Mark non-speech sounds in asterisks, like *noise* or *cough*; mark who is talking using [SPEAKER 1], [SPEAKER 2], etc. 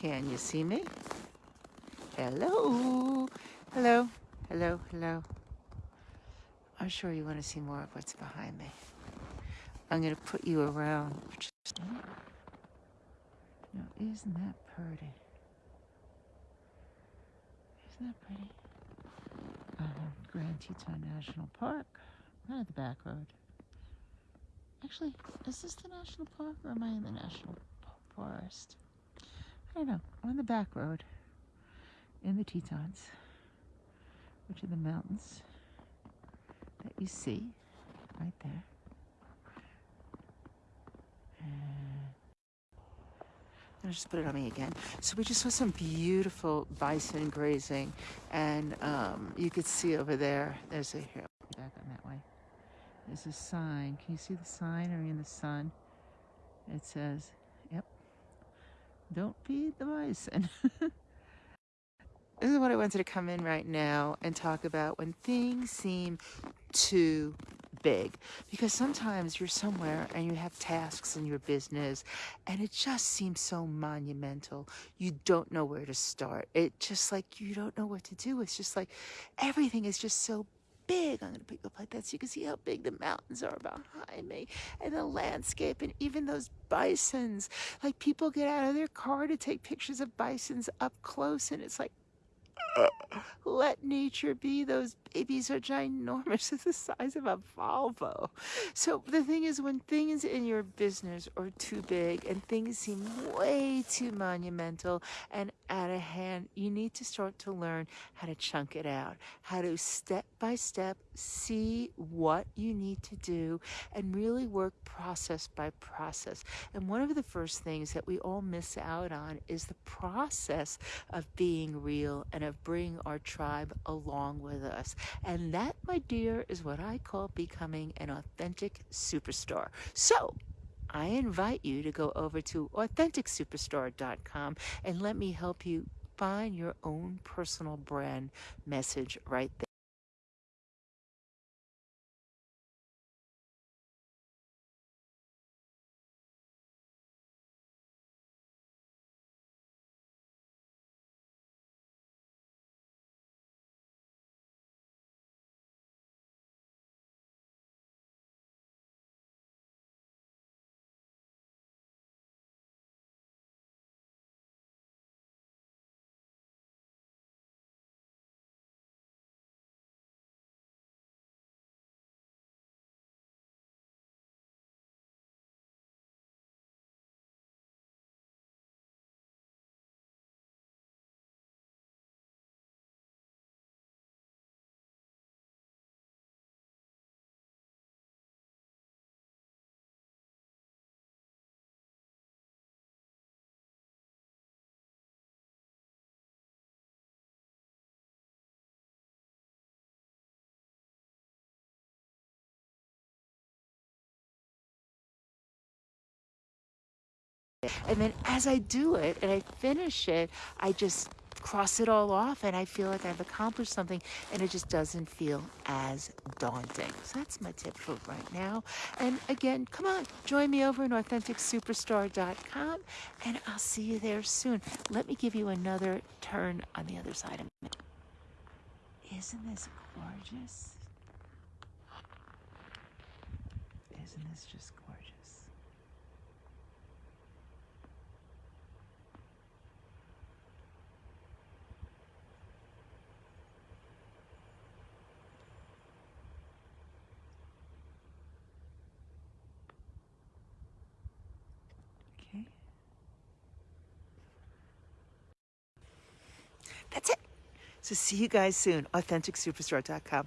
[SPEAKER 1] Can you see me? Hello. Hello. Hello. Hello. I'm sure you want to see more of what's behind me. I'm going to put you around. Now, isn't that pretty? Isn't that pretty? Uh, Grand Teton National Park. Not at the back road. Actually, is this the national park or am I in the national forest? I know. On the back road in the Tetons, which are the mountains that you see right there. I'll just put it on me again. So we just saw some beautiful bison grazing, and um, you could see over there. There's a here back on that way. There's a sign. Can you see the sign? Are you in the sun? It says, "Yep, don't feed the bison." *laughs* this is what I wanted to come in right now and talk about when things seem too big because sometimes you're somewhere and you have tasks in your business and it just seems so monumental. You don't know where to start. It just like you don't know what to do. It's just like everything is just so big. I'm going to you up like that so you can see how big the mountains are behind me and the landscape and even those bisons. Like people get out of their car to take pictures of bisons up close and it's like, let nature be. Those babies are ginormous. *laughs* It's the size of a Volvo. So the thing is, when things in your business are too big and things seem way too monumental and out of hand, you need to start to learn how to chunk it out, how to step by step see what you need to do and really work process by process. And one of the first things that we all miss out on is the process of being real and of bringing our tribe along with us. And that, my dear, is what I call becoming an authentic superstar. So, I invite you to go over to AuthenticSuperstar.com and let me help you find your own personal brand message right there. And then as I do it and I finish it, I just cross it all off and I feel like I've accomplished something and it just doesn't feel as daunting. So that's my tip for right now. And again, come on, join me over in AuthenticSuperstar.com and I'll see you there soon. Let me give you another turn on the other side of it. Isn't this gorgeous? Isn't this just gorgeous? That's it. So see you guys soon. AuthenticSuperstar.com.